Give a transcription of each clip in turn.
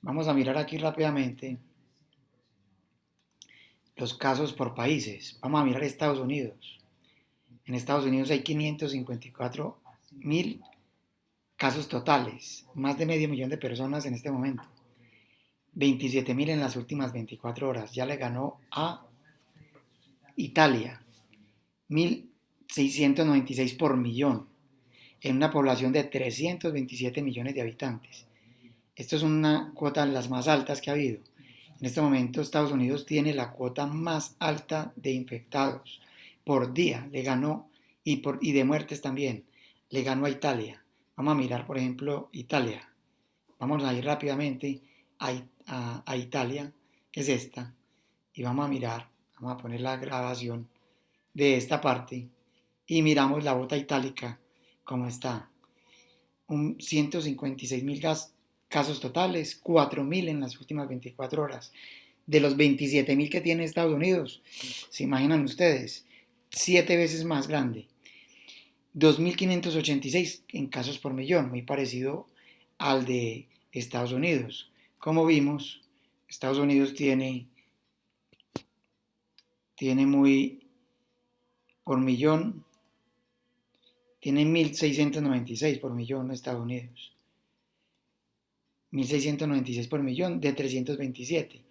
Vamos a mirar aquí rápidamente los casos por países. Vamos a mirar Estados Unidos. En Estados Unidos hay 554 mil casos totales, más de medio millón de personas en este momento. 27 mil en las últimas 24 horas. Ya le ganó a Italia. 1.696 por millón. En una población de 327 millones de habitantes. Esto es una cuota de las más altas que ha habido. En este momento Estados Unidos tiene la cuota más alta de infectados por día. Le ganó y, por, y de muertes también. Le ganó a Italia. Vamos a mirar, por ejemplo, Italia. Vamos a ir rápidamente a, a, Italia, que es esta. Y vamos a mirar, vamos a poner la grabación de esta parte. Y miramos la bota itálica, como está. Un 156 mil casos totales, 4 mil en las últimas 24 horas. De los 27 mil que tiene Estados Unidos, se imaginan ustedes, siete veces más grande. 2.586 en casos por millón, muy parecido al de Estados Unidos. Como vimos, Estados Unidos tiene, tiene muy, por millón, tiene 1.696 por millón Estados Unidos. 1.696 por millón de 327.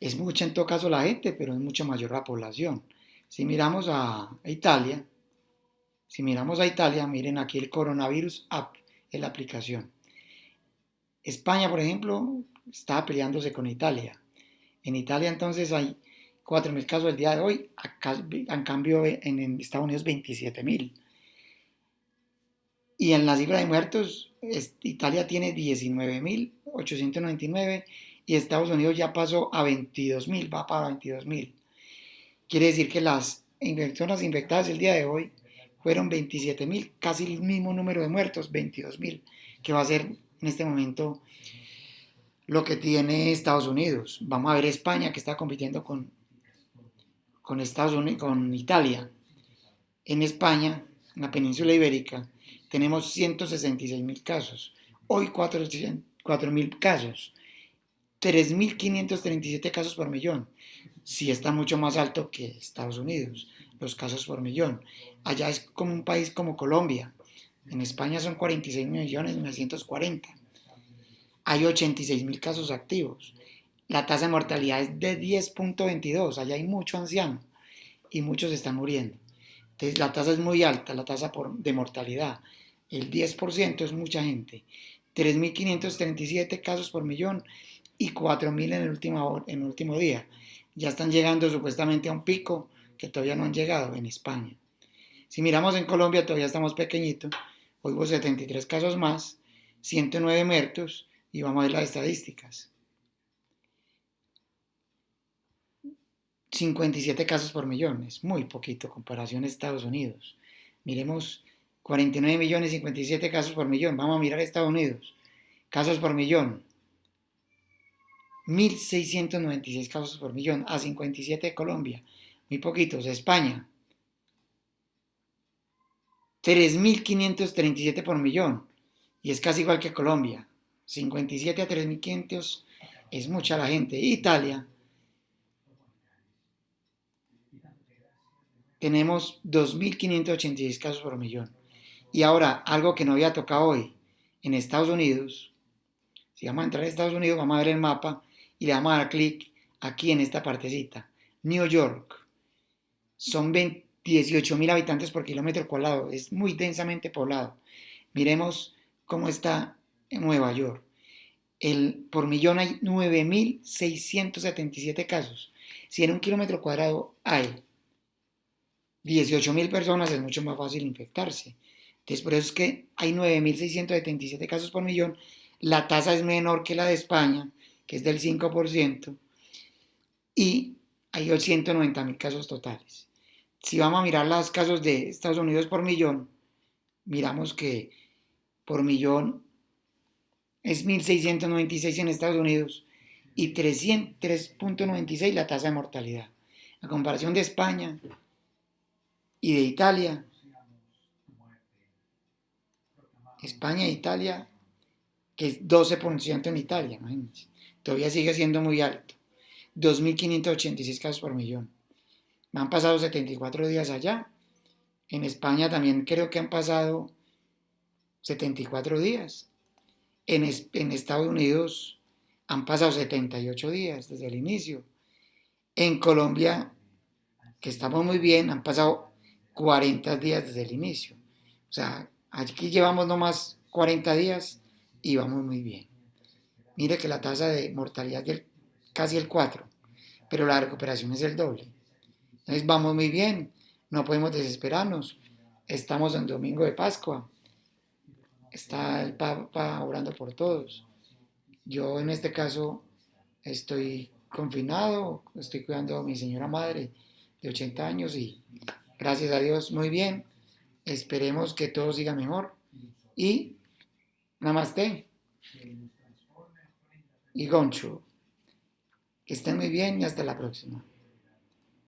Es mucha en todo caso la gente, pero es mucho mayor la población. Si miramos a Italia, si miramos a Italia, miren aquí el coronavirus app en la aplicación. España, por ejemplo, está peleándose con Italia. En Italia entonces hay 4.000 casos el día de hoy, en cambio en Estados Unidos 27.000. Y en la cifra de muertos, Italia tiene 19.899 y Estados Unidos ya pasó a 22.000, va para 22.000. Quiere decir que las personas infectadas el día de hoy fueron 27.000, casi el mismo número de muertos, 22.000, que va a ser en este momento lo que tiene Estados Unidos. Vamos a ver España que está compitiendo con, con Estados Unidos, con Italia. En España, en la península ibérica, tenemos 166.000 casos. Hoy 4.000 casos. 3.537 casos por millón. Sí está mucho más alto que Estados Unidos, los casos por millón. Allá es como un país como Colombia. En España son 46 millones 940. Hay 86 mil casos activos. La tasa de mortalidad es de 10.22. Allá hay mucho anciano y muchos están muriendo. Entonces la tasa es muy alta, la tasa de mortalidad. El 10% es mucha gente. 3.537 casos por millón y 4.000 en en el último día. Ya están llegando supuestamente a un pico que todavía no han llegado en España. Si miramos en Colombia todavía estamos pequeñitos. Hoy hubo 73 casos más, 109 muertos y vamos a ver las estadísticas. 57 casos por millón, es muy poquito comparación a Estados Unidos. Miremos 49 millones, 57 casos por millón. Vamos a mirar Estados Unidos. Casos por millón. 1.696 casos por millón a 57 de Colombia. Muy poquitos. España. 3.537 por millón. Y es casi igual que Colombia. 57 a 3.500 es mucha la gente. Italia. Tenemos 2.586 casos por millón. Y ahora, algo que no había tocado hoy. En Estados Unidos, si vamos a entrar a Estados Unidos, vamos a ver el mapa y le vamos a dar clic aquí en esta partecita. New York. Son 18 mil habitantes por kilómetro cuadrado. Es muy densamente poblado. Miremos cómo está en Nueva York. El, por millón hay 9.677 casos. Si en un kilómetro cuadrado hay 18.000 personas, es mucho más fácil infectarse. Entonces, por eso es que hay 9.677 casos por millón. La tasa es menor que la de España, que es del 5%, y hay 190.000 casos totales. Si vamos a mirar los casos de Estados Unidos por millón, miramos que por millón es 1.696 en Estados Unidos y 3.96 la tasa de mortalidad. A comparación de España y de Italia, España e Italia que es 12% en Italia, imagínense. Todavía sigue siendo muy alto. 2.586 casos por millón. Me han pasado 74 días allá. En España también creo que han pasado 74 días. En, en Estados Unidos han pasado 78 días desde el inicio. En Colombia, que estamos muy bien, han pasado 40 días desde el inicio. O sea, aquí llevamos nomás 40 días y vamos muy bien. Mire que la tasa de mortalidad es casi el 4, pero la recuperación es el doble. Entonces vamos muy bien, no podemos desesperarnos. Estamos en domingo de Pascua. Está el Papa orando por todos. Yo en este caso estoy confinado, estoy cuidando a mi señora madre de 80 años y gracias a Dios muy bien. Esperemos que todo siga mejor y namaste y goncho. Que estén muy bien y hasta la próxima.